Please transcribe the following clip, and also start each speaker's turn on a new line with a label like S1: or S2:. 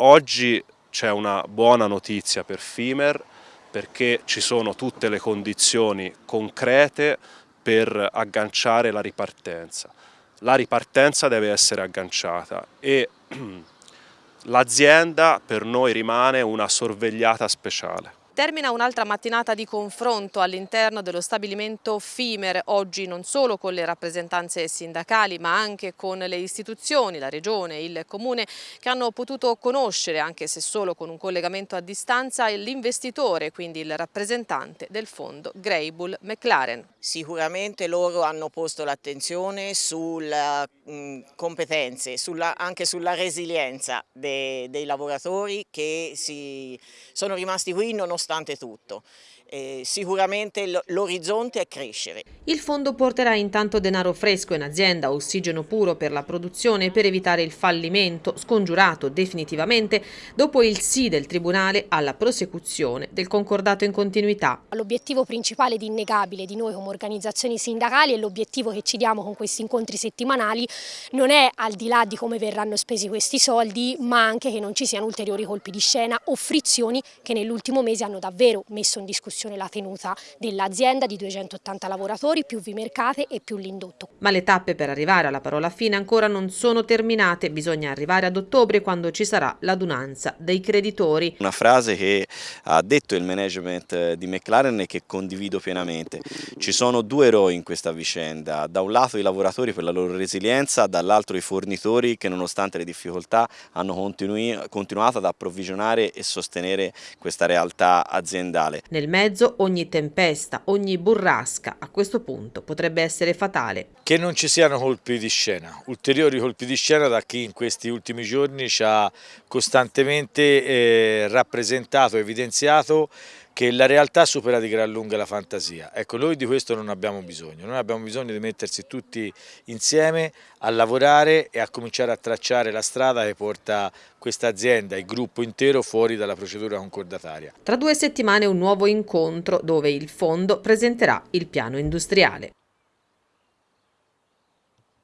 S1: Oggi c'è una buona notizia per FIMER perché ci sono tutte le condizioni concrete per agganciare la ripartenza. La ripartenza deve essere agganciata e l'azienda per noi rimane una sorvegliata speciale.
S2: Termina un'altra mattinata di confronto all'interno dello stabilimento FIMER, oggi non solo con le rappresentanze sindacali ma anche con le istituzioni, la regione, il comune che hanno potuto conoscere, anche se solo con un collegamento a distanza, l'investitore, quindi il rappresentante del fondo Greybull McLaren.
S3: Sicuramente loro hanno posto l'attenzione sulle mm, competenze, sulla, anche sulla resilienza dei, dei lavoratori che si, sono rimasti qui nonostante nonostante tutto. Eh, sicuramente l'orizzonte è crescere.
S2: Il fondo porterà intanto denaro fresco in azienda, ossigeno puro per la produzione per evitare il fallimento, scongiurato definitivamente dopo il sì del Tribunale alla prosecuzione del concordato in continuità.
S4: L'obiettivo principale ed innegabile di noi come organizzazioni sindacali e l'obiettivo che ci diamo con questi incontri settimanali non è al di là di come verranno spesi questi soldi, ma anche che non ci siano ulteriori colpi di scena o frizioni che nell'ultimo mese hanno davvero messo in discussione discussione la tenuta dell'azienda di 280 lavoratori, più Vimercate e più l'indotto.
S2: Ma le tappe per arrivare alla parola fine ancora non sono terminate, bisogna arrivare ad ottobre quando ci sarà l'adunanza dei creditori.
S5: Una frase che ha detto il management di McLaren e che condivido pienamente. Ci sono due eroi in questa vicenda, da un lato i lavoratori per la loro resilienza, dall'altro i fornitori che nonostante le difficoltà hanno continuato ad approvvigionare e sostenere questa realtà aziendale.
S2: Nel mezzo mezzo ogni tempesta, ogni burrasca a questo punto potrebbe essere fatale.
S6: Che non ci siano colpi di scena, ulteriori colpi di scena da chi in questi ultimi giorni ci ha costantemente eh, rappresentato, evidenziato che la realtà supera di gran lunga la fantasia. Ecco, noi di questo non abbiamo bisogno, noi abbiamo bisogno di mettersi tutti insieme a lavorare e a cominciare a tracciare la strada che porta questa azienda, il gruppo intero, fuori dalla procedura concordataria.
S2: Tra due settimane un nuovo incontro dove il fondo presenterà il piano industriale.